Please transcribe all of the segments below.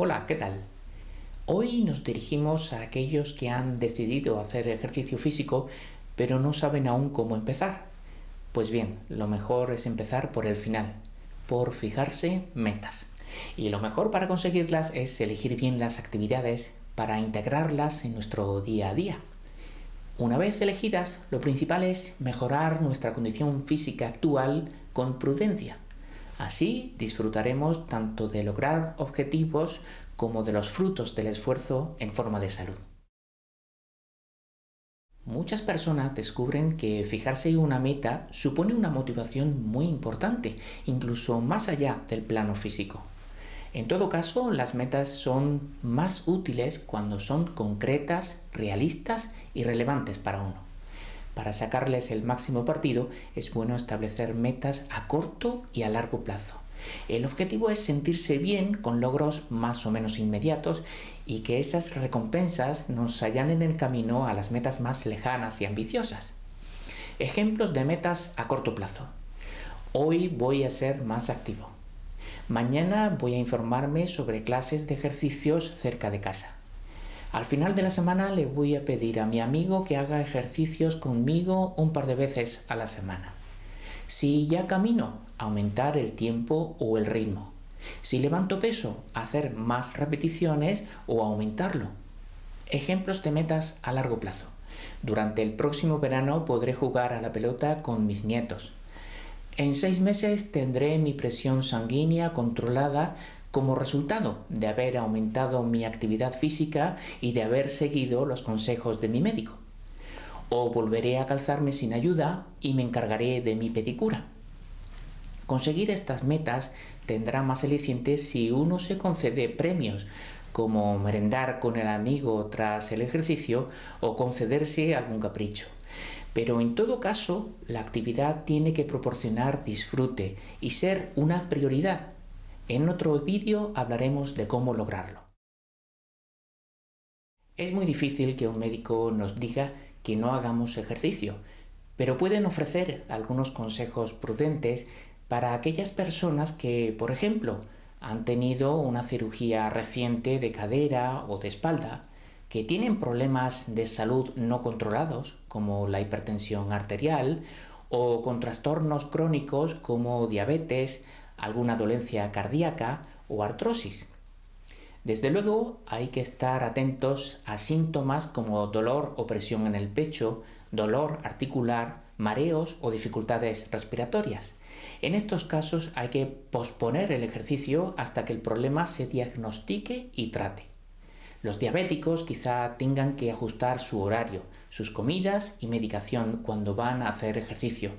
Hola, ¿qué tal? Hoy nos dirigimos a aquellos que han decidido hacer ejercicio físico pero no saben aún cómo empezar. Pues bien, lo mejor es empezar por el final, por fijarse metas. Y lo mejor para conseguirlas es elegir bien las actividades para integrarlas en nuestro día a día. Una vez elegidas, lo principal es mejorar nuestra condición física actual con prudencia Así disfrutaremos tanto de lograr objetivos como de los frutos del esfuerzo en forma de salud. Muchas personas descubren que fijarse una meta supone una motivación muy importante, incluso más allá del plano físico. En todo caso, las metas son más útiles cuando son concretas, realistas y relevantes para uno. Para sacarles el máximo partido es bueno establecer metas a corto y a largo plazo. El objetivo es sentirse bien con logros más o menos inmediatos y que esas recompensas nos allanen el camino a las metas más lejanas y ambiciosas. Ejemplos de metas a corto plazo. Hoy voy a ser más activo. Mañana voy a informarme sobre clases de ejercicios cerca de casa. Al final de la semana le voy a pedir a mi amigo que haga ejercicios conmigo un par de veces a la semana. Si ya camino, aumentar el tiempo o el ritmo. Si levanto peso, hacer más repeticiones o aumentarlo. Ejemplos de metas a largo plazo. Durante el próximo verano podré jugar a la pelota con mis nietos. En seis meses tendré mi presión sanguínea controlada como resultado de haber aumentado mi actividad física y de haber seguido los consejos de mi médico. O volveré a calzarme sin ayuda y me encargaré de mi pedicura. Conseguir estas metas tendrá más alicientes si uno se concede premios, como merendar con el amigo tras el ejercicio o concederse algún capricho. Pero en todo caso, la actividad tiene que proporcionar disfrute y ser una prioridad en otro vídeo hablaremos de cómo lograrlo. Es muy difícil que un médico nos diga que no hagamos ejercicio, pero pueden ofrecer algunos consejos prudentes para aquellas personas que, por ejemplo, han tenido una cirugía reciente de cadera o de espalda, que tienen problemas de salud no controlados, como la hipertensión arterial, o con trastornos crónicos como diabetes, alguna dolencia cardíaca o artrosis. Desde luego hay que estar atentos a síntomas como dolor o presión en el pecho, dolor articular, mareos o dificultades respiratorias. En estos casos hay que posponer el ejercicio hasta que el problema se diagnostique y trate. Los diabéticos quizá tengan que ajustar su horario, sus comidas y medicación cuando van a hacer ejercicio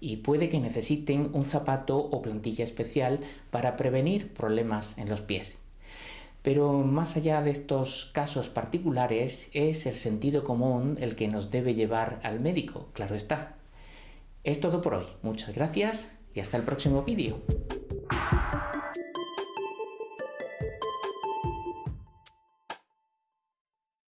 y puede que necesiten un zapato o plantilla especial para prevenir problemas en los pies. Pero más allá de estos casos particulares, es el sentido común el que nos debe llevar al médico, claro está. Es todo por hoy, muchas gracias y hasta el próximo vídeo.